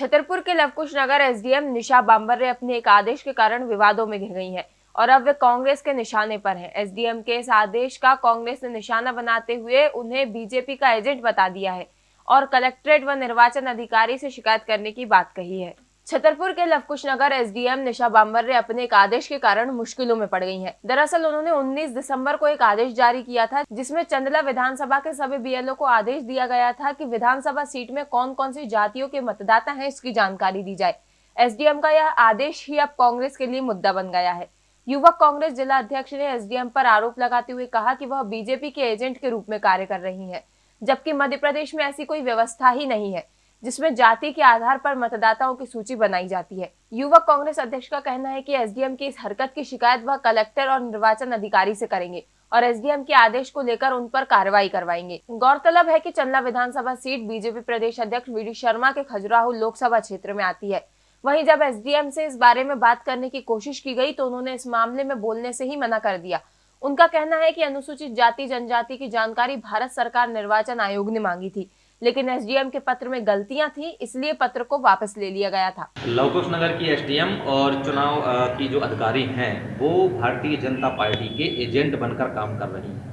छतरपुर के लवकुश नगर एसडीएम निशा बाम्बर अपने एक आदेश के कारण विवादों में घिर गई हैं और अब वे कांग्रेस के निशाने पर हैं। एसडीएम के इस आदेश का कांग्रेस ने निशाना बनाते हुए उन्हें बीजेपी का एजेंट बता दिया है और कलेक्ट्रेट व निर्वाचन अधिकारी से शिकायत करने की बात कही है। छतरपुर के लवकुश नगर एसडीएम निशा बाम्बर ने अपने एक आदेश के कारण मुश्किलों में पड़ गई हैं। दरअसल उन्होंने 19 दिसंबर को एक आदेश जारी किया था, जिसमें चंदला विधानसभा के सभी बीएलओ को आदेश दिया गया था कि विधानसभा सीट में कौन कौन सी जातियों के मतदाता हैं इसकी जानकारी दी जाए। एसडीएम का यह आदेश ही अब कांग्रेस के लिए मुद्दा बन गया है। युवक कांग्रेस जिला अध्यक्ष ने एसडीएम पर आरोप लगाते हुए कहा कि वह बीजेपी के एजेंट के रूप में कार्य कर रही है, जबकि मध्य प्रदेश में ऐसी कोई व्यवस्था ही नहीं है। जिसमें जाति के आधार पर मतदाताओं की सूची बनाई जाती है। युवक कांग्रेस अध्यक्ष का कहना है कि एसडीएम की इस हरकत की शिकायत वह कलेक्टर और निर्वाचन अधिकारी से करेंगे और एसडीएम के आदेश को लेकर उन पर कार्रवाई करवाएँगे। गौरतलब है कि चंदला विधानसभा सीट बीजेपी प्रदेश अध्यक्ष वीडी शर्मा के खजुराहो लोकसभा क्षेत्र में आती है। वहीं जब एसडीएम से इस बारे में बात करने की कोशिश की गई तो उन्होंने इस मामले में बोलने से ही मना कर दिया। उनका कहना है कि अनुसूचित जाति, जनजाति की जानकारी भारत सरकार निर्वाचन आयोग ने मांगी थी। लेकिन एसडीएम के पत्र में गलतियाँ थी, इसलिए पत्र को वापस ले लिया गया था। लवकुश नगर की एसडीएम और चुनाव की जो अधिकारी हैं, वो भारतीय जनता पार्टी के एजेंट बनकर काम कर रही हैं।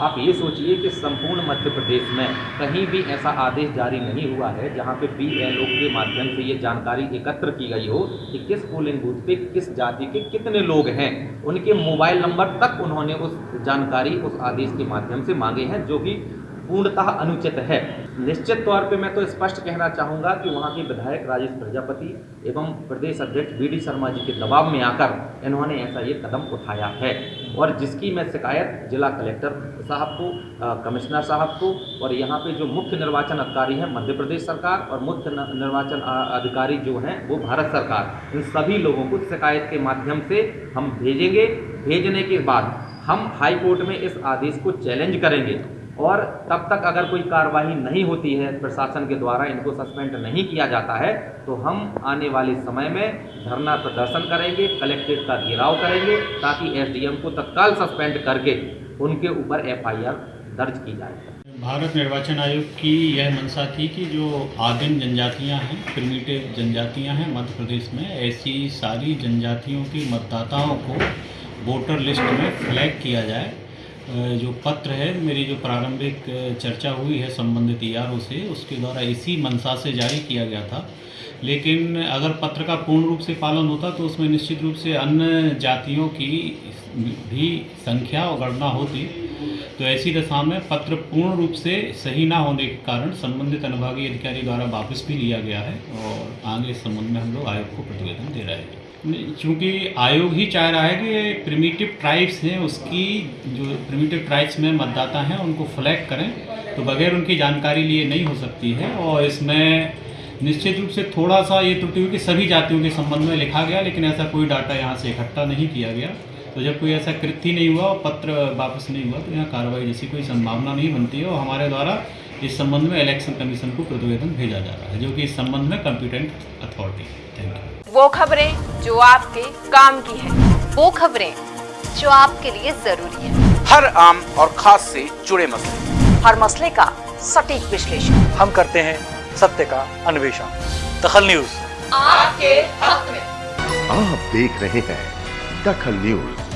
आप ये सोचिए कि संपूर्ण मध्य प्रदेश में कहीं भी ऐसा आदेश जारी नहीं हुआ है, जहाँ पे बी एल ओ के माध्यम से ये जानकारी एकत्र की गई हो कि किस पोलिंग बूथ पे किस जाति के कितने लोग हैं। उनके मोबाइल नंबर तक उन्होंने उस जानकारी, उस आदेश के माध्यम से मांगे हैं, जो कि पूर्णतः अनुचित है। निश्चित तौर पे मैं तो स्पष्ट कहना चाहूँगा कि वहाँ के विधायक राजेश प्रजापति एवं प्रदेश अध्यक्ष बी डी शर्मा जी के दबाव में आकर इन्होंने ऐसा ये कदम उठाया है और जिसकी मैं शिकायत जिला कलेक्टर साहब को कमिश्नर साहब को और यहाँ पे जो मुख्य निर्वाचन अधिकारी हैं, मध्य प्रदेश सरकार और मुख्य निर्वाचन अधिकारी जो हैं, वो भारत सरकार, इन सभी लोगों को शिकायत के माध्यम से हम भेजेंगे। भेजने के बाद हम हाई कोर्ट में इस आदेश को चैलेंज करेंगे। और तब तक अगर कोई कार्रवाई नहीं होती है, प्रशासन के द्वारा इनको सस्पेंड नहीं किया जाता है तो हम आने वाले समय में धरना प्रदर्शन करेंगे, कलेक्ट्रेट का घेराव करेंगे, ताकि एसडीएम को तत्काल सस्पेंड करके उनके ऊपर एफआईआर दर्ज की जाए। भारत निर्वाचन आयोग की यह मंशा थी कि जो आदिम जनजातियाँ हैं प्रिमिटिव जनजातियाँ हैं, मध्य प्रदेश में, ऐसी सारी जनजातियों के मतदाताओं को वोटर लिस्ट में फ्लैग किया जाए जो पत्र है, मेरी जो प्रारंभिक चर्चा हुई है संबंधित ई से, उसके द्वारा इसी मंशा से जारी किया गया था। लेकिन अगर पत्र का पूर्ण रूप से पालन होता तो उसमें निश्चित रूप से अन्य जातियों की भी संख्या और गणना होती। तो ऐसी दशा में पत्र पूर्ण रूप से सही ना होने के कारण संबंधित अनुभागीय अधिकारी द्वारा वापस भी लिया गया है और आगे इस संबंध में हम लोग आयोग को प्रतिवेदन दे रहे हैं। चूँकि आयोग ही चाह रहा है कि प्रिमिटिव ट्राइब्स हैं, उसकी जो प्रिमिटिव ट्राइब्स में मतदाता हैं, उनको फ्लैग करें तो बगैर उनकी जानकारी लिए नहीं हो सकती है। और इसमें निश्चित रूप से थोड़ा सा ये त्रुटि हुई कि सभी जातियों के संबंध में लिखा गया, लेकिन ऐसा कोई डाटा यहाँ से इकट्ठा नहीं किया गया। तो जब कोई ऐसा कृत्य नहीं हुआ और पत्र वापस नहीं हुआ तो यहाँ कार्रवाई जैसी कोई संभावना नहीं बनती है और हमारे द्वारा इस संबंध में इलेक्शन कमीशन को प्रतिवेदन भेजा जा रहा है जो कि इस संबंध में कंपिटेंट अथॉरिटी थैंक यू वो खबरें जो आपके काम की है वो खबरें जो आपके लिए ज़रूरी है। हर आम और खास से जुड़े मसले। हर मसले का सटीक विश्लेषण। हम करते हैं सत्य का अन्वेषण। दखल न्यूज़। आपके हक में। आप देख रहे हैं दखल न्यूज़